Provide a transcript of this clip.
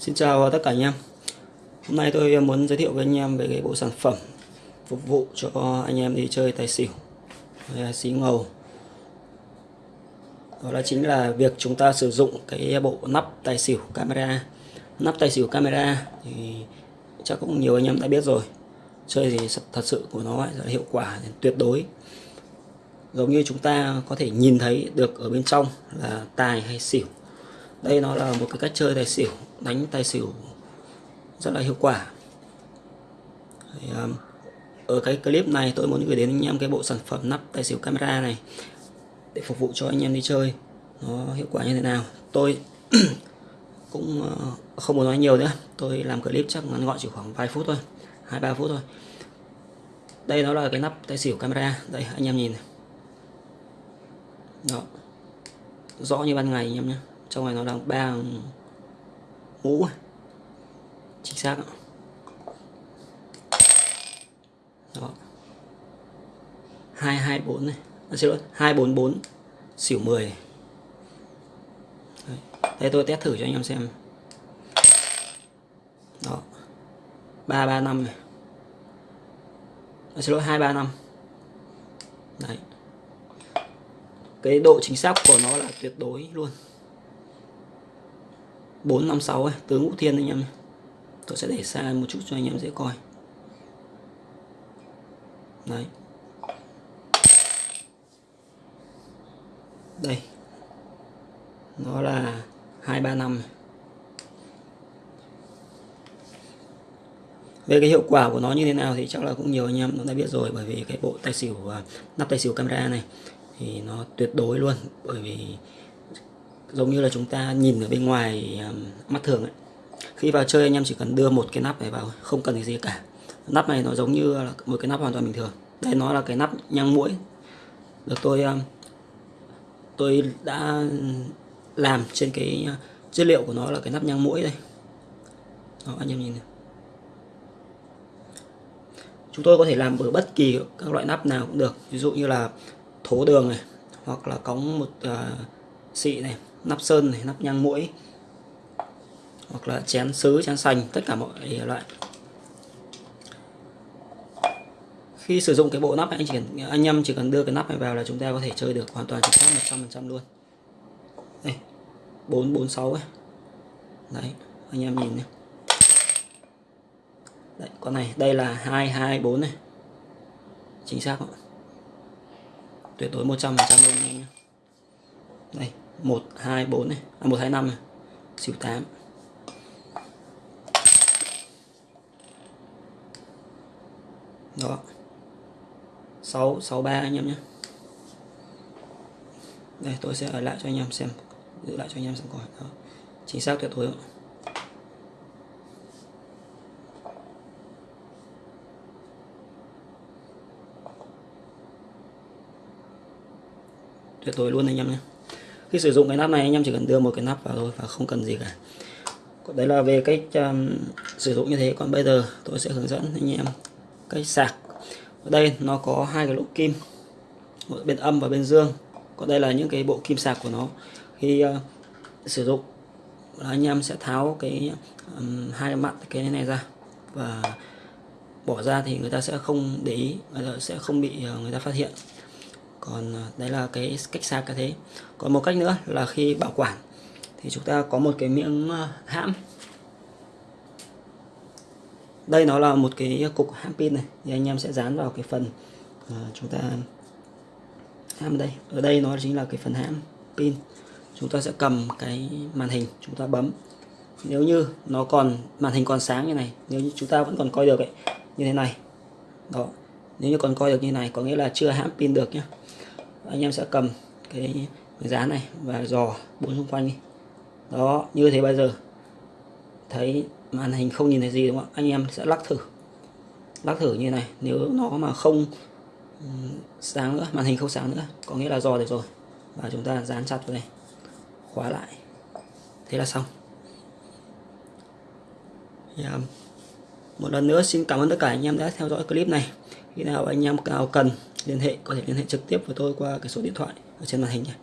Xin chào tất cả anh em. Hôm nay tôi muốn giới thiệu với anh em về cái bộ sản phẩm phục vụ cho anh em đi chơi tài xỉu. Hay xí ngầu. Đó là chính là việc chúng ta sử dụng cái bộ nắp tài xỉu camera. Nắp tài xỉu camera thì chắc cũng nhiều anh em đã biết rồi. Chơi thì thật sự của nó là hiệu quả tuyệt đối. Giống như chúng ta có thể nhìn thấy được ở bên trong là tài hay xỉu đây nó là một cái cách chơi tài xỉu đánh tài xỉu rất là hiệu quả. Thì, um, ở cái clip này tôi muốn gửi đến anh em cái bộ sản phẩm nắp tài xỉu camera này để phục vụ cho anh em đi chơi. Nó hiệu quả như thế nào? Tôi cũng uh, không muốn nói nhiều nữa. Tôi làm clip chắc ngắn gọn chỉ khoảng vài phút thôi hai ba phút thôi. Đây nó là cái nắp tài xỉu camera. Đây anh em nhìn này. Đó. Rõ như ban ngày anh em nhé trong này nó đang ba mũ à? chính xác đó. Hai hai bốn này. À, xin lỗi hai bốn bốn xỉu 10 Đấy. đây tôi test thử cho anh em xem. Đó. Ba ba năm này. À, xin lỗi hai ba năm. Đấy. Cái độ chính xác của nó là tuyệt đối luôn. 456 ấy, tướng ngũ thiên anh em tôi sẽ để xa một chút cho anh em dễ coi. Đấy. Đây. Nó là 235 về cái hiệu quả của nó như thế nào thì chắc là cũng nhiều anh em cũng đã biết rồi bởi vì cái bộ tay xỉu nắp tay xỉu camera này thì nó tuyệt đối luôn bởi vì giống như là chúng ta nhìn ở bên ngoài um, mắt thường ấy. Khi vào chơi anh em chỉ cần đưa một cái nắp này vào không cần gì cả. Nắp này nó giống như là một cái nắp hoàn toàn bình thường. Đây nó là cái nắp nhang mũi được tôi um, tôi đã làm trên cái uh, chất liệu của nó là cái nắp nhang mũi đây. Đó, anh em nhìn này. chúng tôi có thể làm bởi bất kỳ các loại nắp nào cũng được. Ví dụ như là thố đường này hoặc là cống một uh, xị này nắp sơn này nắp nhang mũi hoặc là chén sứ chén sành tất cả mọi loại. Khi sử dụng cái bộ nắp này, anh chỉ anh em chỉ cần đưa cái nắp này vào là chúng ta có thể chơi được hoàn toàn chính xác 100% luôn. Đây 446 ấy. Đấy anh em nhìn nhé đấy con này đây là 224 này. Chính xác không tuyệt đối 100% luôn anh em nhé. Đây 124 này. À 125 này. Xỉu 8 đó. 663 anh em nhé. Đây, tôi sẽ ở lại cho anh em xem. Giữ lại cho anh em xem coi. Đó. chính xác tuyệt đối không? tuyệt đối luôn anh em nhé khi sử dụng cái nắp này anh em chỉ cần đưa một cái nắp vào thôi và không cần gì cả. Đấy là về cách um, sử dụng như thế. Còn bây giờ tôi sẽ hướng dẫn anh em cách sạc. Ở đây nó có hai cái lỗ kim một bên âm và bên dương. Còn đây là những cái bộ kim sạc của nó. Khi uh, sử dụng anh em sẽ tháo cái um, hai mặt cái này ra. Và bỏ ra thì người ta sẽ không để ý người ta sẽ không bị uh, người ta phát hiện còn à, đấy là cái cách sạc cái thế. Còn một cách nữa là khi bảo quản thì chúng ta có một cái miếng à, hãm. Đây nó là một cái cục hãm pin này thì anh em sẽ dán vào cái phần uh, chúng ta hãm đây. Ở đây nó chính là cái phần hãm pin. Chúng ta sẽ cầm cái màn hình chúng ta bấm. Nếu như nó còn màn hình còn sáng như này nếu như chúng ta vẫn còn coi được ấy, như thế này. Đó. Nếu như còn coi được như này có nghĩa là chưa hãm pin được nhé anh em sẽ cầm cái giá này và dò bốn xung quanh đi. Đó, như thế bây giờ. Thấy màn hình không nhìn thấy gì đúng không anh em sẽ lắc thử. Lắc thử như này, nếu nó mà không sáng nữa, màn hình không sáng nữa, có nghĩa là dò được rồi. Và chúng ta dán chặt vào đây. Khóa lại. Thế là xong. Yeah. À, một lần nữa xin cảm ơn tất cả anh em đã theo dõi clip này. Khi nào anh em nào cần liên hệ, có thể liên hệ trực tiếp với tôi qua cái số điện thoại ở trên màn hình nhé.